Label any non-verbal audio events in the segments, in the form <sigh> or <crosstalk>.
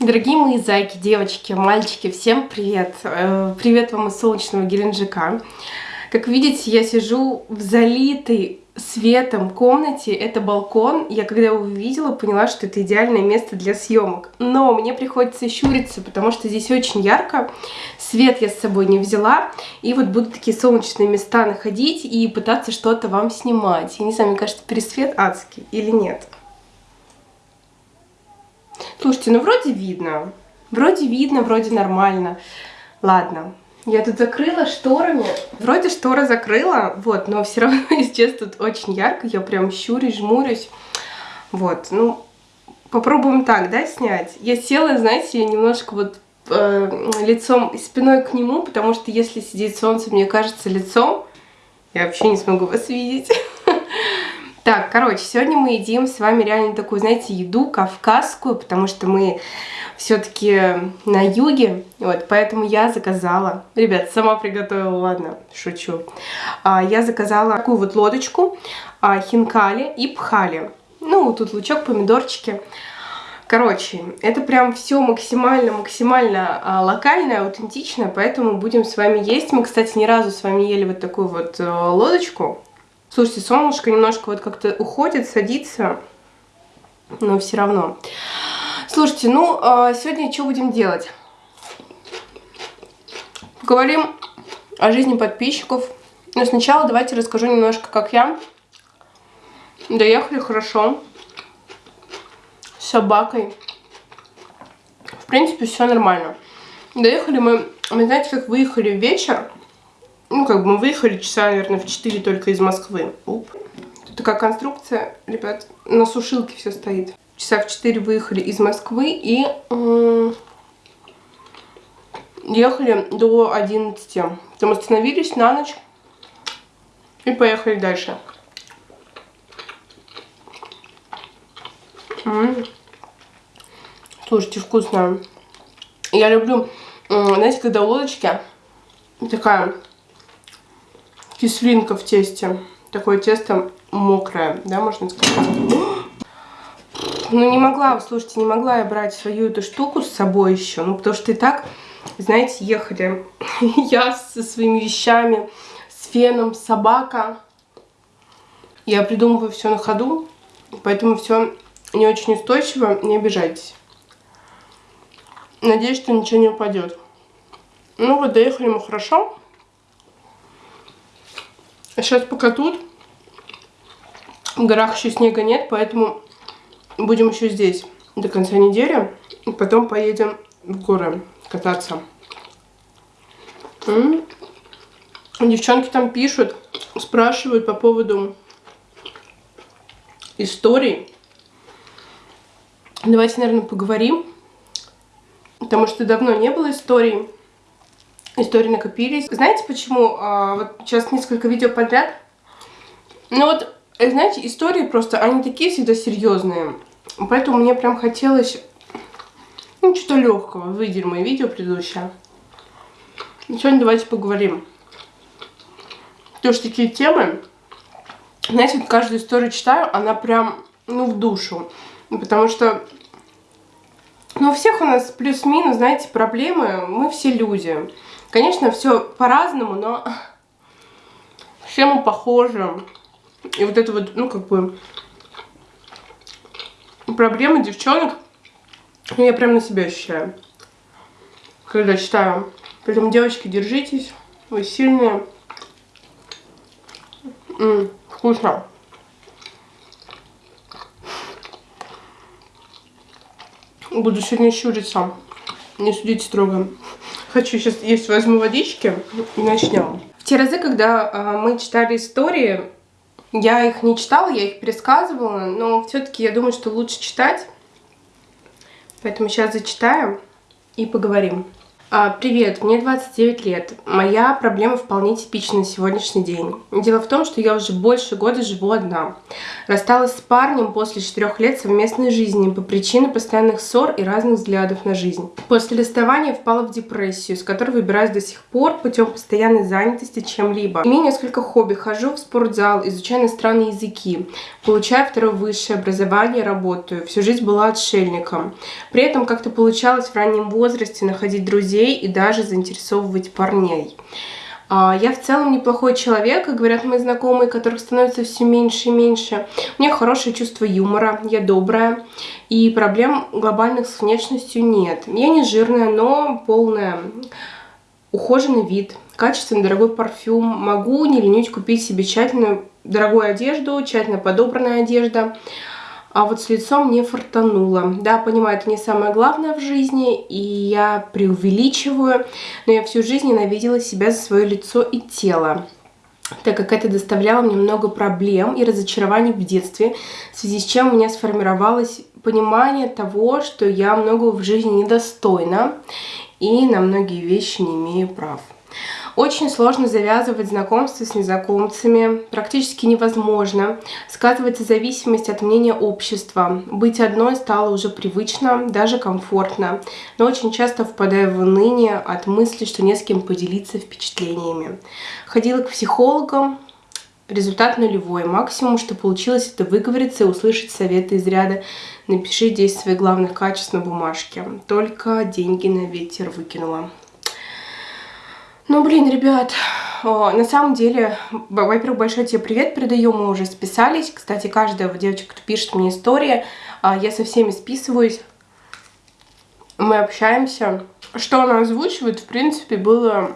Дорогие мои зайки, девочки, мальчики, всем привет! Э, привет вам из солнечного Геленджика. Как видите, я сижу в залитой светом комнате. Это балкон. Я когда его увидела, поняла, что это идеальное место для съемок. Но мне приходится щуриться, потому что здесь очень ярко. Свет я с собой не взяла. И вот буду такие солнечные места находить и пытаться что-то вам снимать. Я не знаю, мне кажется, пересвет адский или нет. Слушайте, ну вроде видно. Вроде видно, вроде нормально. Ладно. Я тут закрыла шторами. Вроде шторы закрыла, вот, но все равно <laughs> здесь тут очень ярко. Я прям щурюсь, жмурюсь. Вот, ну, попробуем так, да, снять. Я села, знаете, немножко вот э, лицом и спиной к нему, потому что если сидеть солнце, мне кажется, лицом, я вообще не смогу вас видеть. <laughs> Так, короче, сегодня мы едим с вами реально такую, знаете, еду кавказскую, потому что мы все-таки на юге, вот, поэтому я заказала, ребят, сама приготовила, ладно, шучу, а, я заказала такую вот лодочку, а, хинкали и пхали, ну, тут лучок, помидорчики, Короче, это прям все максимально-максимально а, локальное, аутентичное, поэтому будем с вами есть. Мы, кстати, ни разу с вами ели вот такую вот э, лодочку. Слушайте, солнышко немножко вот как-то уходит, садится, но все равно. Слушайте, ну, а, сегодня что будем делать? Поговорим о жизни подписчиков. Но сначала давайте расскажу немножко, как я. Доехали хорошо. С собакой. В принципе, все нормально. Доехали мы, вы знаете, как выехали вечер. Как бы мы выехали часа, наверное, в 4 только из Москвы. Уп. Тут такая конструкция, ребят, на сушилке все стоит. Часа в 4 выехали из Москвы и ехали до 11. Потом остановились на ночь и поехали дальше. М -м. Слушайте, вкусно. Я люблю, знаете, когда лодочки такая кислинка в тесте. Такое тесто мокрое, да, можно сказать. Ну, не могла, слушайте, не могла я брать свою эту штуку с собой еще. Ну, потому что и так, знаете, ехали <laughs> я со своими вещами, с феном, собака. Я придумываю все на ходу, поэтому все не очень устойчиво, не обижайтесь. Надеюсь, что ничего не упадет. Ну вот, доехали мы хорошо. Сейчас пока тут. В горах еще снега нет, поэтому будем еще здесь до конца недели. И потом поедем в горы кататься. Девчонки там пишут, спрашивают по поводу историй. Давайте, наверное, поговорим. Потому что давно не было историй истории накопились. Знаете почему? А, вот сейчас несколько видео подряд. Ну вот, э, знаете, истории просто, они такие всегда серьезные. Поэтому мне прям хотелось, ну, что-то легкого. Выйдем мои видео предыдущее. И сегодня давайте поговорим. Тоже такие темы. Знаете, вот каждую историю читаю, она прям, ну, в душу. Потому что ну, у всех у нас плюс-минус, знаете, проблемы. Мы все люди. Конечно, все по-разному, но все мы похожи. И вот это вот, ну, как бы, проблемы девчонок, я прям на себя ощущаю, когда читаю. Поэтому, девочки, держитесь, вы сильные. М -м, вкусно. Буду сегодня щуриться. Не судите строго. Хочу сейчас есть, возьму водички и начнем. В те разы, когда э, мы читали истории, я их не читала, я их пересказывала, но все-таки я думаю, что лучше читать. Поэтому сейчас зачитаем и поговорим. А, привет, мне 29 лет. Моя проблема вполне типична на сегодняшний день. Дело в том, что я уже больше года живу одна. Рассталась с парнем после четырех лет совместной жизни по причине постоянных ссор и разных взглядов на жизнь. После расставания впала в депрессию, с которой выбираюсь до сих пор путем постоянной занятости чем-либо. Имею несколько хобби, хожу в спортзал, изучаю иностранные языки, получаю второе высшее образование, работаю. Всю жизнь была отшельником. При этом как-то получалось в раннем возрасте находить друзей друзей и даже заинтересовывать парней. А, я в целом неплохой человек, как говорят мои знакомые, которых становится все меньше и меньше. У меня хорошее чувство юмора, я добрая, и проблем глобальных с внешностью нет. Я не жирная, но полная. Ухоженный вид, качественный дорогой парфюм. Могу не ленить купить себе тщательную дорогую одежду, тщательно подобранная одежда а вот с лицом не фартануло. Да, понимаю, это не самое главное в жизни, и я преувеличиваю, но я всю жизнь ненавидела себя за свое лицо и тело так как это доставляло мне много проблем и разочарований в детстве, в связи с чем у меня сформировалось понимание того, что я многого в жизни недостойна и на многие вещи не имею прав. Очень сложно завязывать знакомства с незнакомцами, практически невозможно. Сказывается зависимость от мнения общества. Быть одной стало уже привычно, даже комфортно, но очень часто впадаю в уныние от мысли, что не с кем поделиться впечатлениями. Ходила к психологам, результат нулевой. Максимум, что получилось, это выговориться и услышать советы из ряда «Напиши 10 своих главных качеств на бумажке». Только деньги на ветер выкинула. Ну, блин, ребят, на самом деле, во-первых, большой тебе привет передаю, мы уже списались. Кстати, каждая девочка, кто пишет мне истории, а, я со всеми списываюсь. Мы общаемся. Что она озвучивает, в принципе, было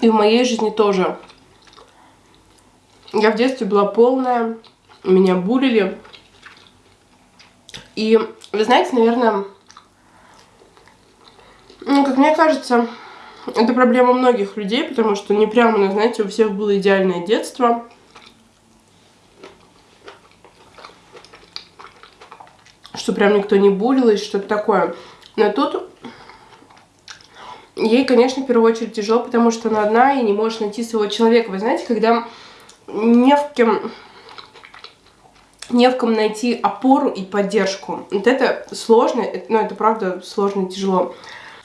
и в моей жизни тоже. Я в детстве была полная, меня булили. И, вы знаете, наверное, ну, как мне кажется, это проблема многих людей, потому что не прямо, знаете, у всех было идеальное детство. Что прям никто не булил что-то такое. Но тут ей, конечно, в первую очередь тяжело, потому что она одна и не может найти своего человека. Вы знаете, когда не в кем не в ком найти опору и поддержку. Вот это сложно, ну это правда сложно и тяжело.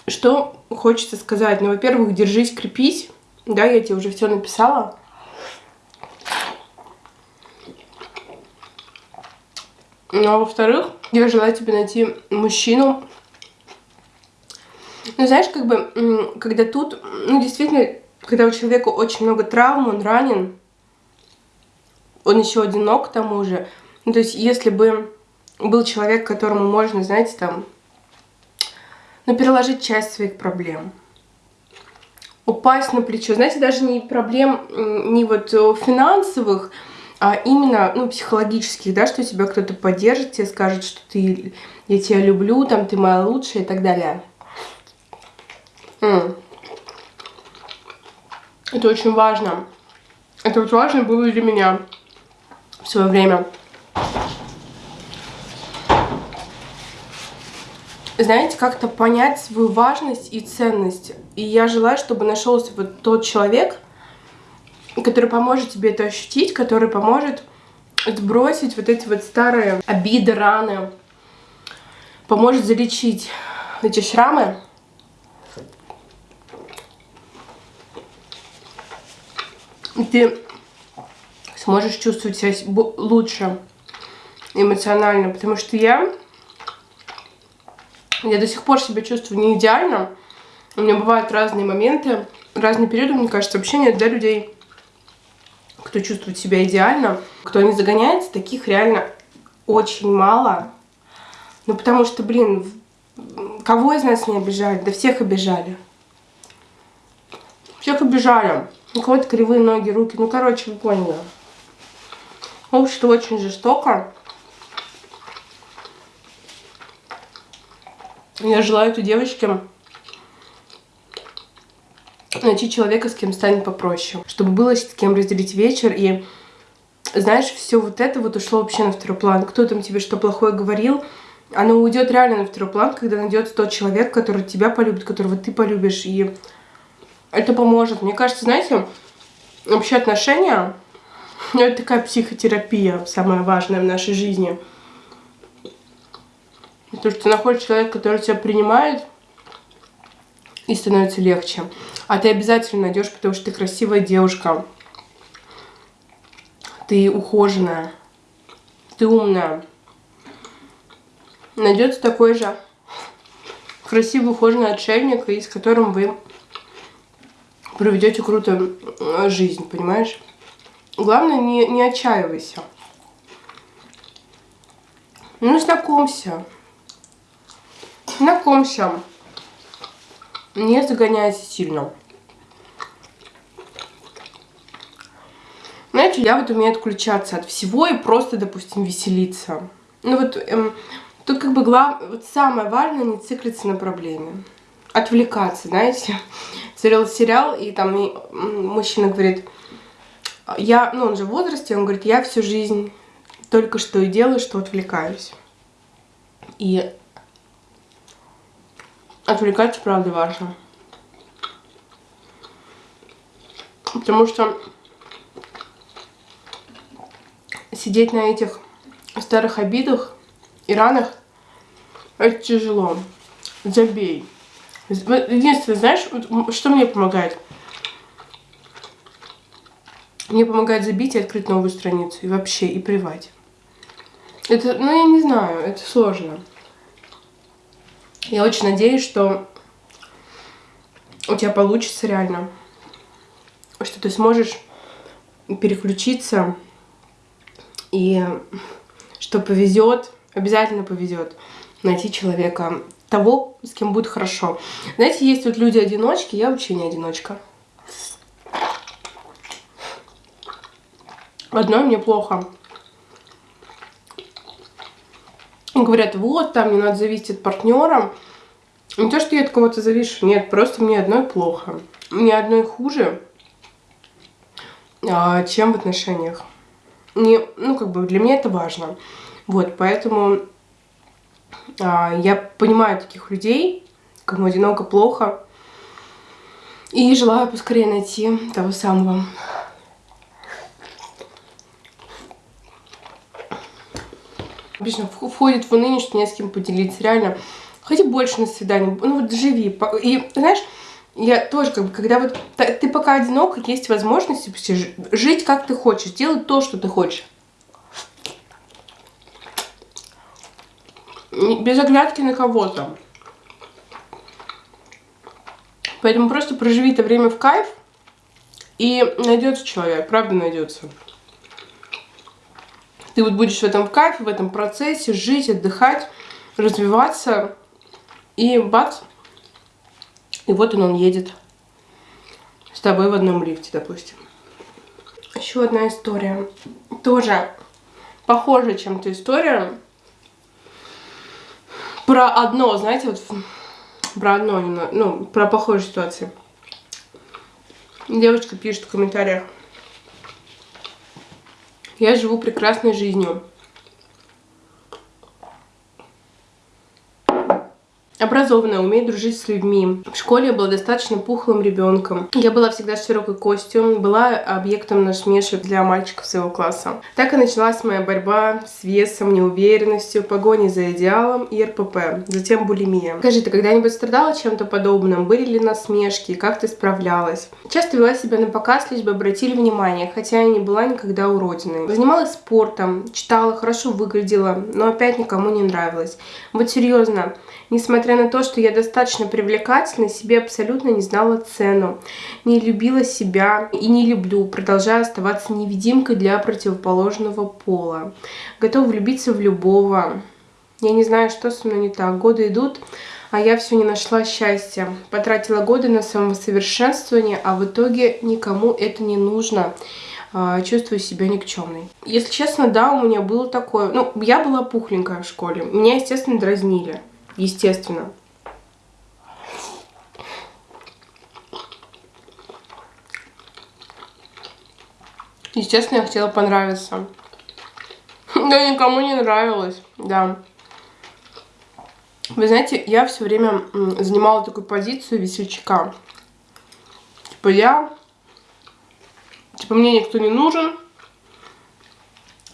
Что хочется сказать? Ну, во-первых, держись, крепись. Да, я тебе уже все написала. Ну, а во-вторых, я желаю тебе найти мужчину. Ну, знаешь, как бы, когда тут, ну, действительно, когда у человека очень много травм, он ранен, он еще одинок к тому же. Ну, то есть, если бы был человек, которому можно, знаете, там, но переложить часть своих проблем. Упасть на плечо. Знаете, даже не проблем, не вот финансовых, а именно, ну, психологических, да, что тебя кто-то поддержит, тебе скажет, что ты, я тебя люблю, там, ты моя лучшая и так далее. М. Это очень важно. Это вот важно было для меня в свое время. Знаете, как-то понять свою важность и ценность. И я желаю, чтобы нашелся вот тот человек, который поможет тебе это ощутить, который поможет сбросить вот эти вот старые обиды, раны, поможет залечить эти шрамы. И ты сможешь чувствовать себя лучше эмоционально, потому что я я до сих пор себя чувствую не идеально. У меня бывают разные моменты, разные периоды, мне кажется, вообще для людей, кто чувствует себя идеально, кто не загоняется, таких реально очень мало. Ну, потому что, блин, кого из нас не обижали? Да всех обижали. Всех обижали. У кого-то кривые ноги, руки. Ну, короче, вы поняли. Общество очень жестоко. Я желаю этой девочке найти человека, с кем станет попроще. Чтобы было с кем разделить вечер. И, знаешь, все вот это вот ушло вообще на второй план. Кто там тебе что плохое говорил, оно уйдет реально на второй план, когда найдется тот человек, который тебя полюбит, которого ты полюбишь, и это поможет. Мне кажется, знаете, вообще отношения, ну, это такая психотерапия, самая важная в нашей жизни. Потому что ты находишь человека, который тебя принимает, и становится легче. А ты обязательно найдешь, потому что ты красивая девушка. Ты ухоженная. Ты умная найдется такой же красивый, ухоженный отшельник, и с которым вы проведете круто жизнь, понимаешь? Главное, не, не отчаивайся. Ну, знакомься. Знакомься. Не загоняйся сильно. Знаете, я вот умею отключаться от всего и просто, допустим, веселиться. Ну вот, эм, Тут как бы глав... вот самое важное не циклиться на проблеме. Отвлекаться, знаете. <laughs> Смотрел сериал, и там и мужчина говорит, я, ну он же в возрасте, он говорит, я всю жизнь только что и делаю, что отвлекаюсь. И отвлекаться, правда, важно. Потому что сидеть на этих старых обидах и ранах это тяжело. Забей. Единственное, знаешь, что мне помогает? Мне помогает забить и открыть новую страницу. И вообще, и плевать. Это, ну, я не знаю, это сложно. Я очень надеюсь, что у тебя получится реально. Что ты сможешь переключиться. И что повезет, обязательно повезет найти человека, того, с кем будет хорошо. Знаете, есть вот люди-одиночки, я вообще не одиночка. Одной мне плохо. И говорят, вот, там не надо зависеть от партнера. Не то, что я от кого-то завишу, нет, просто мне одной плохо. Мне одной хуже, а, чем в отношениях. Не, ну, как бы для меня это важно. Вот, поэтому а, я понимаю таких людей, кому одиноко плохо. И желаю поскорее найти того самого. Обычно входит в не с кем поделиться. Реально, ходи больше на свидание. Ну вот живи. И знаешь, я тоже, как бы, когда вот ты пока одинок, есть возможность жить как ты хочешь, делать то, что ты хочешь. без оглядки на кого-то. Поэтому просто проживи это время в кайф, и найдется человек, правда найдется. Ты вот будешь в этом кайфе, в этом процессе жить, отдыхать, развиваться, и бац, и вот он, он едет с тобой в одном лифте, допустим. Еще одна история. Тоже похожая чем-то история про одно, знаете, вот про одно, ну, про похожую ситуацию. Девочка пишет в комментариях. Я живу прекрасной жизнью. Образованная, умеет дружить с людьми. В школе я была достаточно пухлым ребенком. Я была всегда с широкой костью, была объектом насмешек для мальчиков своего класса. Так и началась моя борьба с весом, неуверенностью, погоней за идеалом и РПП, затем булимия. Скажи, ты когда-нибудь страдала чем-то подобным? Были ли насмешки? Как ты справлялась? Часто вела себя на показ, лишь бы обратили внимание, хотя я не была никогда уродиной. Занималась спортом, читала, хорошо выглядела, но опять никому не нравилась. Вот серьезно, Несмотря на то, что я достаточно привлекательна, себе абсолютно не знала цену, не любила себя и не люблю, продолжая оставаться невидимкой для противоположного пола. Готова влюбиться в любого. Я не знаю, что со мной не так. Годы идут, а я все не нашла счастья. Потратила годы на самосовершенствование, а в итоге никому это не нужно а, чувствую себя никчемной. Если честно, да, у меня было такое... Ну, я была пухленькая в школе. Меня, естественно, дразнили естественно. Естественно, я хотела понравиться. Да никому не нравилось, да. Вы знаете, я все время занимала такую позицию весельчака. Типа я... Типа мне никто не нужен.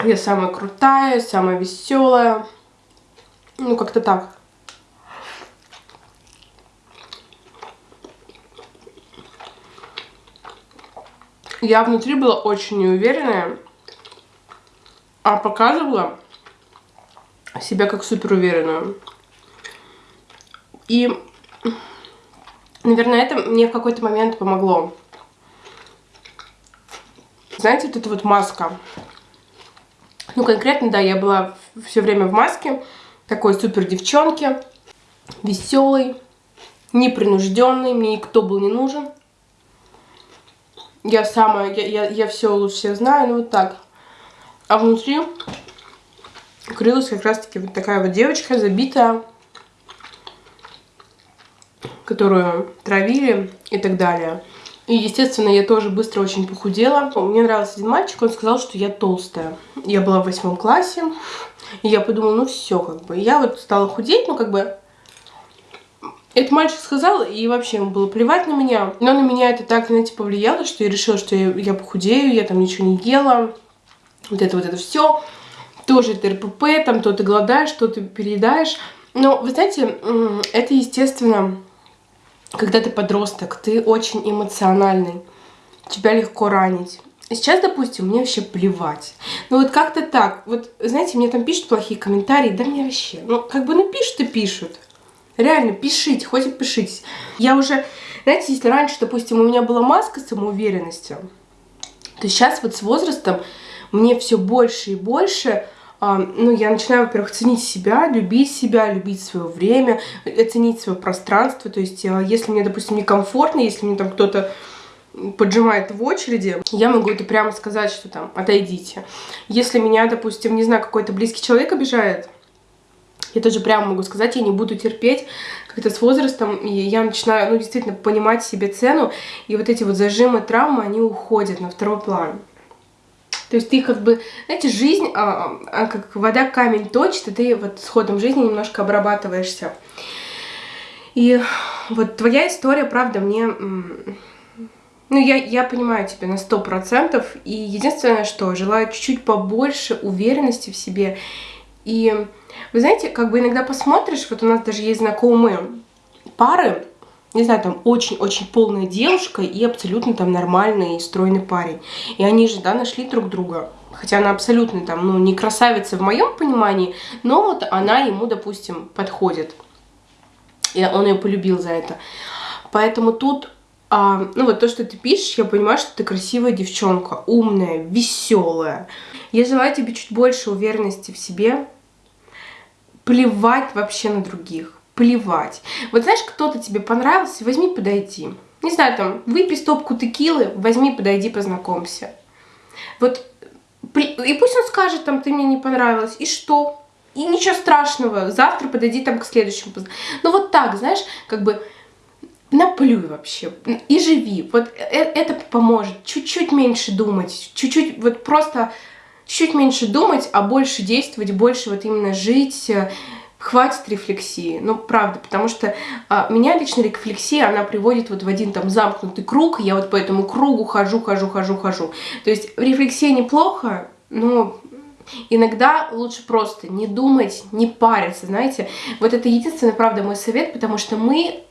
Я самая крутая, самая веселая. Ну, как-то так. Я внутри была очень неуверенная, а показывала себя как супер уверенную. И, наверное, это мне в какой-то момент помогло. Знаете, вот эта вот маска. Ну, конкретно, да, я была все время в маске. Такой супер девчонки. Веселый, непринужденный. Мне никто был не нужен. Я самая, я, я, я все лучше знаю, ну вот так. А внутри крылась как раз-таки вот такая вот девочка, забитая которую травили и так далее. И, естественно, я тоже быстро очень похудела. Мне нравился один мальчик, он сказал, что я толстая. Я была в восьмом классе, и я подумала, ну все, как бы. Я вот стала худеть, ну как бы... Этот мальчик сказал, и вообще ему было плевать на меня. Но на меня это так, знаете, повлияло, что я решила, что я, я похудею, я там ничего не ела. Вот это вот это все. Тоже это РПП, там то ты голодаешь, то ты переедаешь. Но, вы знаете, это, естественно, когда ты подросток, ты очень эмоциональный, тебя легко ранить. Сейчас, допустим, мне вообще плевать. Ну вот как-то так. Вот, знаете, мне там пишут плохие комментарии, да мне вообще. Ну, как бы напишут и пишут. Реально, пишите, хоть и пишите. Я уже, знаете, если раньше, допустим, у меня была маска самоуверенности, то сейчас вот с возрастом мне все больше и больше ну, я начинаю, во-первых, ценить себя, любить себя, любить свое время, оценить свое пространство. То есть, а, если мне, допустим, некомфортно, если мне там кто-то поджимает в очереди, я могу это прямо сказать, что там, отойдите. Если меня, допустим, не знаю, какой-то близкий человек обижает, я тоже прямо могу сказать, я не буду терпеть, как-то с возрастом, и я начинаю, ну, действительно, понимать себе цену, и вот эти вот зажимы, травмы, они уходят на второй план. То есть ты как бы, знаете, жизнь, а, а, как вода камень точит, и ты вот с ходом жизни немножко обрабатываешься. И вот твоя история, правда, мне... Ну, я, я понимаю тебя на сто процентов, и единственное, что желаю чуть-чуть побольше уверенности в себе. И вы знаете, как бы иногда посмотришь, вот у нас даже есть знакомые пары, не знаю, там очень-очень полная девушка и абсолютно там нормальный и стройный парень. И они же, да, нашли друг друга. Хотя она абсолютно там, ну, не красавица в моем понимании, но вот она ему, допустим, подходит. И он ее полюбил за это. Поэтому тут, а, ну вот то, что ты пишешь, я понимаю, что ты красивая девчонка, умная, веселая. Я желаю тебе чуть больше уверенности в себе, плевать вообще на других плевать. Вот знаешь, кто-то тебе понравился, возьми, подойди. Не знаю, там, выпей стопку текилы, возьми, подойди, познакомься. Вот, и пусть он скажет, там, ты мне не понравилась, и что? И ничего страшного, завтра подойди там к следующему. Ну вот так, знаешь, как бы наплюй вообще и живи. Вот э, это поможет. Чуть-чуть меньше думать, чуть-чуть, вот просто чуть меньше думать, а больше действовать, больше вот именно жить, э, хватит рефлексии. Ну, правда, потому что а, меня лично рефлексия, она приводит вот в один там замкнутый круг, я вот по этому кругу хожу, хожу, хожу, хожу. То есть рефлексия неплохо, но иногда лучше просто не думать, не париться, знаете. Вот это единственный, правда, мой совет, потому что мы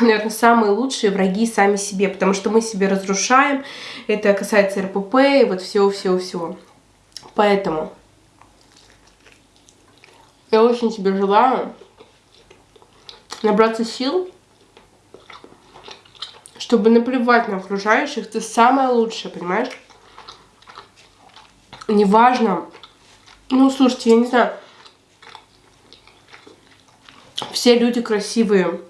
наверное, самые лучшие враги сами себе, потому что мы себе разрушаем, это касается РПП и вот всего-всего-всего. Поэтому я очень тебе желаю набраться сил, чтобы наплевать на окружающих. Ты самое лучшее, понимаешь? Неважно. Ну, слушайте, я не знаю. Все люди красивые.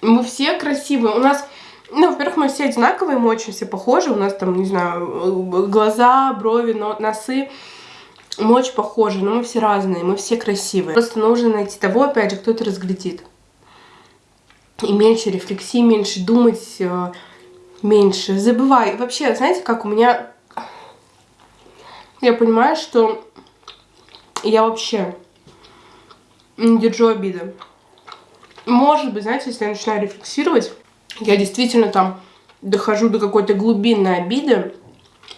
Мы все красивые. У нас, ну, во-первых, мы все одинаковые, мы очень все похожи. У нас там, не знаю, глаза, брови, носы мы очень похожи, но мы все разные, мы все красивые. Просто нужно найти того, опять же, кто это разглядит. И меньше рефлексии, меньше думать, э, меньше. Забывай. Вообще, знаете, как у меня... Я понимаю, что я вообще не держу обиды. может быть, знаете, если я начинаю рефлексировать, я действительно там дохожу до какой-то глубинной обиды,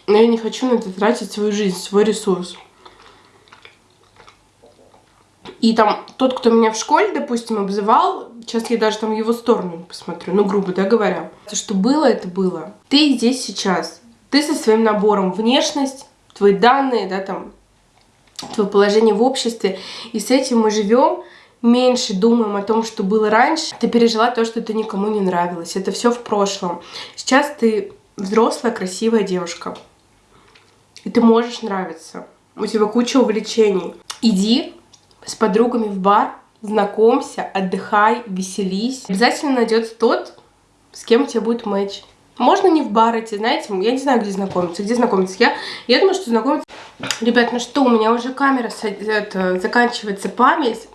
но я не хочу на это тратить свою жизнь, свой ресурс. И там тот, кто меня в школе, допустим, обзывал, сейчас я даже там его сторону посмотрю, ну, грубо да, говоря. То, что было, это было. Ты здесь сейчас. Ты со своим набором внешность, твои данные, да, там, твое положение в обществе. И с этим мы живем, меньше думаем о том, что было раньше. Ты пережила то, что ты никому не нравилось. Это все в прошлом. Сейчас ты взрослая, красивая девушка. И ты можешь нравиться. У тебя куча увлечений. Иди с подругами в бар, знакомься, отдыхай, веселись. Обязательно найдется тот, с кем у тебя будет матч. Можно не в бар идти, знаете, я не знаю, где знакомиться. Где знакомиться? Я, я думаю, что знакомиться... Ребят, ну что, у меня уже камера, это, заканчивается память.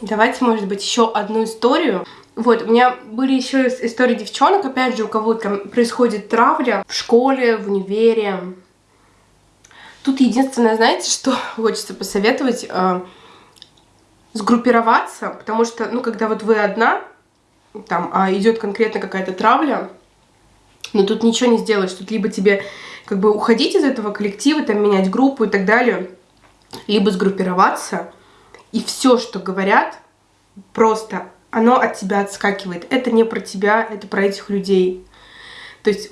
Давайте, может быть, еще одну историю. Вот, у меня были еще истории девчонок, опять же, у кого там происходит травля в школе, в универе. Тут единственное, знаете, что <laughs> хочется посоветовать? Сгруппироваться, потому что, ну, когда вот вы одна, там, а идет конкретно какая-то травля, но тут ничего не сделаешь, тут либо тебе как бы уходить из этого коллектива, там, менять группу и так далее, либо сгруппироваться, и все, что говорят, просто оно от тебя отскакивает. Это не про тебя, это про этих людей. То есть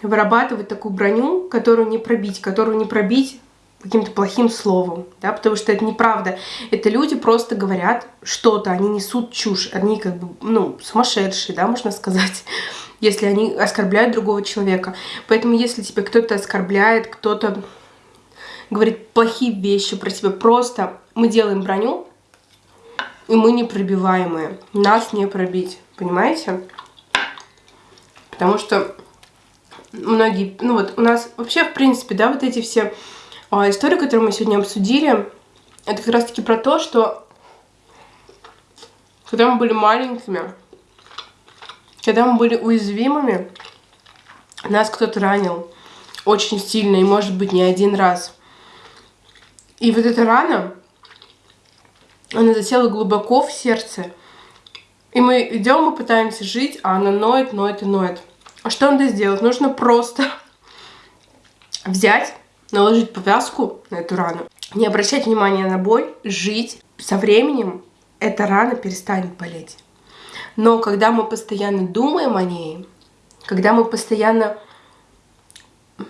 вырабатывать такую броню, которую не пробить, которую не пробить каким-то плохим словом, да, потому что это неправда. Это люди просто говорят что-то, они несут чушь, они как бы, ну, сумасшедшие, да, можно сказать, <laughs> если они оскорбляют другого человека. Поэтому если тебя кто-то оскорбляет, кто-то говорит плохие вещи про тебя, просто мы делаем броню, и мы непробиваемые, нас не пробить, понимаете? Потому что многие, ну вот у нас вообще, в принципе, да, вот эти все а история, которую мы сегодня обсудили, это как раз-таки про то, что когда мы были маленькими, когда мы были уязвимыми, нас кто-то ранил очень сильно и, может быть, не один раз. И вот эта рана, она засела глубоко в сердце. И мы идем, мы пытаемся жить, а она ноет, ноет и ноет. А что надо сделать? Нужно просто <laughs> взять наложить повязку на эту рану, не обращать внимания на боль, жить. Со временем эта рана перестанет болеть. Но когда мы постоянно думаем о ней, когда мы постоянно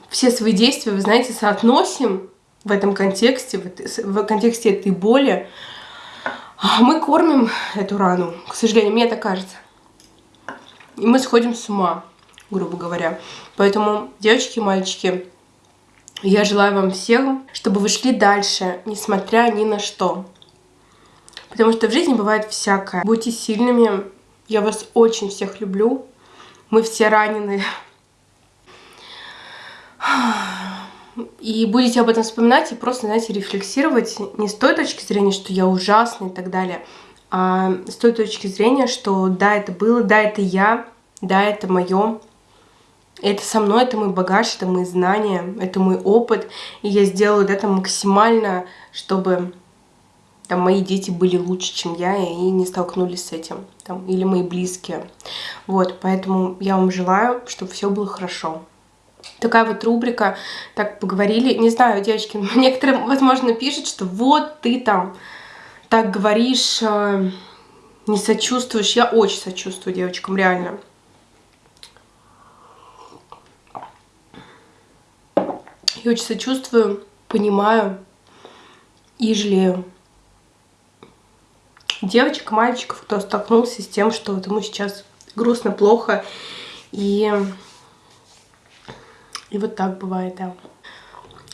все свои действия, вы знаете, соотносим в этом контексте, в контексте этой боли, мы кормим эту рану, к сожалению, мне так кажется. И мы сходим с ума, грубо говоря. Поэтому, девочки и мальчики, я желаю вам всем, чтобы вы шли дальше, несмотря ни на что. Потому что в жизни бывает всякое. Будьте сильными. Я вас очень всех люблю. Мы все ранены. И будете об этом вспоминать и просто, знаете, рефлексировать не с той точки зрения, что я ужасный и так далее, а с той точки зрения, что да, это было, да, это я, да, это мое, это со мной, это мой багаж, это мои знания, это мой опыт. И я сделаю это максимально, чтобы там, мои дети были лучше, чем я, и не столкнулись с этим. Там, или мои близкие. Вот, поэтому я вам желаю, чтобы все было хорошо. Такая вот рубрика, так поговорили. Не знаю, девочки, <laughs> некоторые, возможно, пишут, что вот ты там так говоришь, э, не сочувствуешь. Я очень сочувствую девочкам, реально. Я очень сочувствую, понимаю и жалею. Девочек, мальчиков, кто столкнулся с тем, что вот ему сейчас грустно, плохо. И, и вот так бывает, да.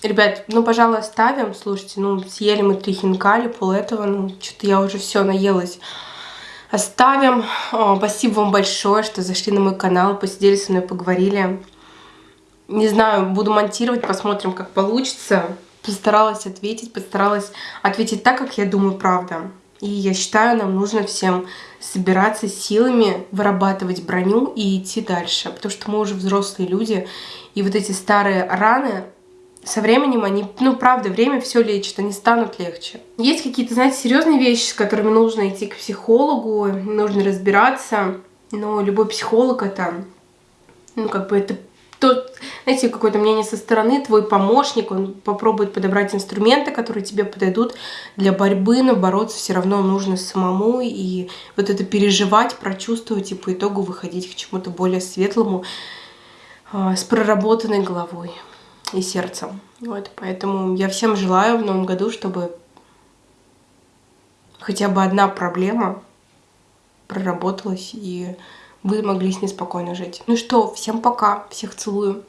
Ребят, ну, пожалуй, оставим. Слушайте, ну, съели мы три хинкали, пол этого, ну, что-то я уже все наелась. Оставим. О, спасибо вам большое, что зашли на мой канал, посидели со мной, поговорили. Не знаю, буду монтировать, посмотрим, как получится. Постаралась ответить, постаралась ответить так, как я думаю, правда. И я считаю, нам нужно всем собираться силами, вырабатывать броню и идти дальше. Потому что мы уже взрослые люди, и вот эти старые раны, со временем они, ну, правда, время все лечит, они станут легче. Есть какие-то, знаете, серьезные вещи, с которыми нужно идти к психологу, нужно разбираться, но любой психолог это, ну, как бы это тот, знаете, какое-то мнение со стороны, твой помощник, он попробует подобрать инструменты, которые тебе подойдут для борьбы, но бороться все равно нужно самому, и вот это переживать, прочувствовать и по итогу выходить к чему-то более светлому, а, с проработанной головой и сердцем. Вот, поэтому я всем желаю в новом году, чтобы хотя бы одна проблема проработалась, и вы могли с ней спокойно жить. Ну что, всем пока, всех целую.